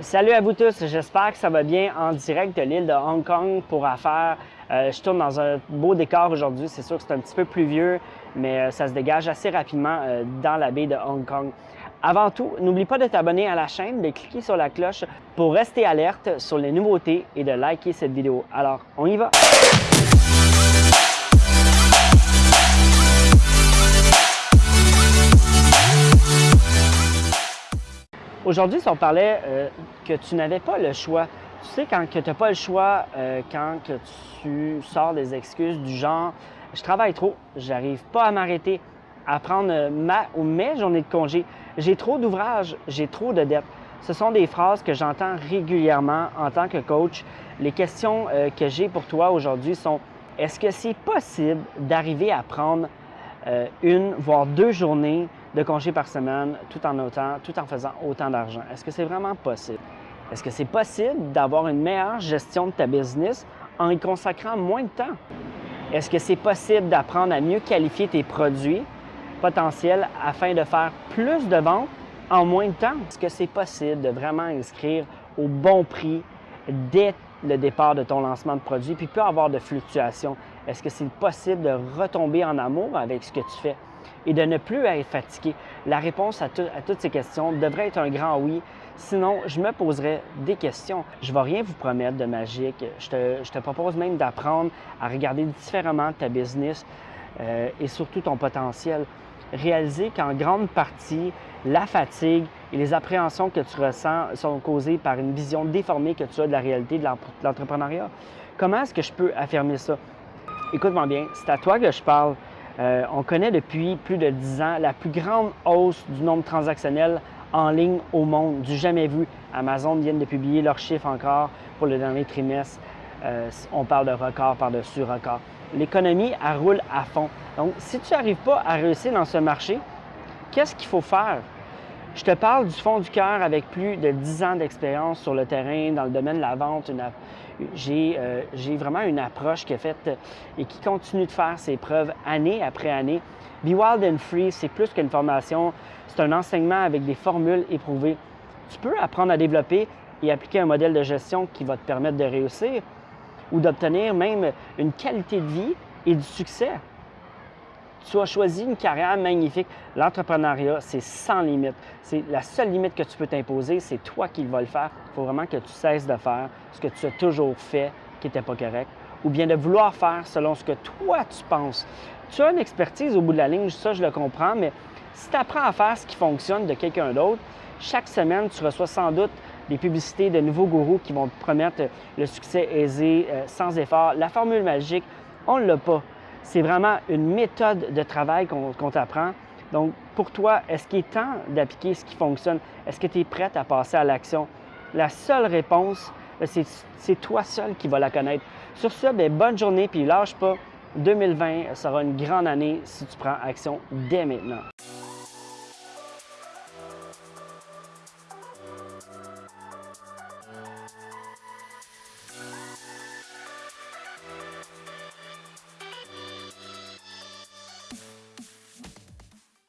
Salut à vous tous, j'espère que ça va bien en direct de l'île de Hong Kong pour affaires. Euh, je tourne dans un beau décor aujourd'hui, c'est sûr que c'est un petit peu pluvieux, mais euh, ça se dégage assez rapidement euh, dans la baie de Hong Kong. Avant tout, n'oublie pas de t'abonner à la chaîne, de cliquer sur la cloche pour rester alerte sur les nouveautés et de liker cette vidéo. Alors, on y va! Aujourd'hui, si on parlait euh, que tu n'avais pas le choix, tu sais, quand tu n'as pas le choix, euh, quand que tu sors des excuses du genre « je travaille trop, j'arrive pas à m'arrêter, à prendre ma ou mes journées de congé, j'ai trop d'ouvrages, j'ai trop de dettes ». Ce sont des phrases que j'entends régulièrement en tant que coach. Les questions euh, que j'ai pour toi aujourd'hui sont « est-ce que c'est possible d'arriver à prendre une, voire deux journées de congés par semaine tout en, faisant autant d'argent. Est-ce que c'est vraiment possible? Est-ce que c'est possible d'avoir une meilleure gestion de ta business en y consacrant moins de temps? Est-ce que c'est possible d'apprendre à mieux qualifier tes produits potentiels afin de faire plus de ventes en moins de temps? Est-ce que c'est possible de vraiment inscrire au bon prix dès le départ de ton lancement de produit, puis peut avoir de fluctuations? Est-ce que c'est possible de retomber en amour avec ce que tu fais? Et de ne plus être fatigué? La réponse à, toutes ces questions devrait être un grand oui. Sinon, je me poserai des questions. Je ne vais rien vous promettre de magique. Je te, propose même d'apprendre à regarder différemment ta business euh, et surtout ton potentiel. Réaliser qu'en grande partie, la fatigue et les appréhensions que tu ressens sont causées par une vision déformée que tu as de la réalité de l'entrepreneuriat. Comment est-ce que je peux affirmer ça? Écoute-moi bien, c'est à toi que je parle. Euh, on connaît depuis plus de 10 ans la plus grande hausse du nombre transactionnel en ligne au monde, du jamais vu. Amazon vient de publier leurs chiffres encore pour le dernier trimestre. Euh, on parle de record par-dessus record. L'économie, elle roule à fond. Donc, si tu n'arrives pas à réussir dans ce marché, qu'est-ce qu'il faut faire? Je te parle du fond du cœur avec plus de 10 ans d'expérience sur le terrain, dans le domaine de la vente. Euh, j'ai vraiment une approche qui est faite et qui continue de faire ses preuves année après année. Be Wild and Free, c'est plus qu'une formation, c'est un enseignement avec des formules éprouvées. Tu peux apprendre à développer et appliquer un modèle de gestion qui va te permettre de réussir ou d'obtenir même une qualité de vie et du succès. Tu as choisi une carrière magnifique. L'entrepreneuriat, c'est sans limite. C'est la seule limite que tu peux t'imposer, c'est toi qui vas le faire. Il faut vraiment que tu cesses de faire ce que tu as toujours fait qui n'était pas correct, ou bien de vouloir faire selon ce que toi tu penses. Tu as une expertise au bout de la ligne, ça je le comprends, mais si tu apprends à faire ce qui fonctionne de quelqu'un d'autre, chaque semaine, tu reçois sans doute des publicités de nouveaux gourous qui vont te promettre le succès aisé, euh, sans effort. La formule magique, on ne l'a pas c'est vraiment une méthode de travail qu'on t'apprend. Donc, pour toi, est-ce qu'il est temps d'appliquer ce qui fonctionne? Est-ce que tu es prête à passer à l'action? La seule réponse, ben, c'est toi seul qui va la connaître. Sur ce, bien, bonne journée, puis lâche pas. 2020 sera une grande année si tu prends action dès maintenant.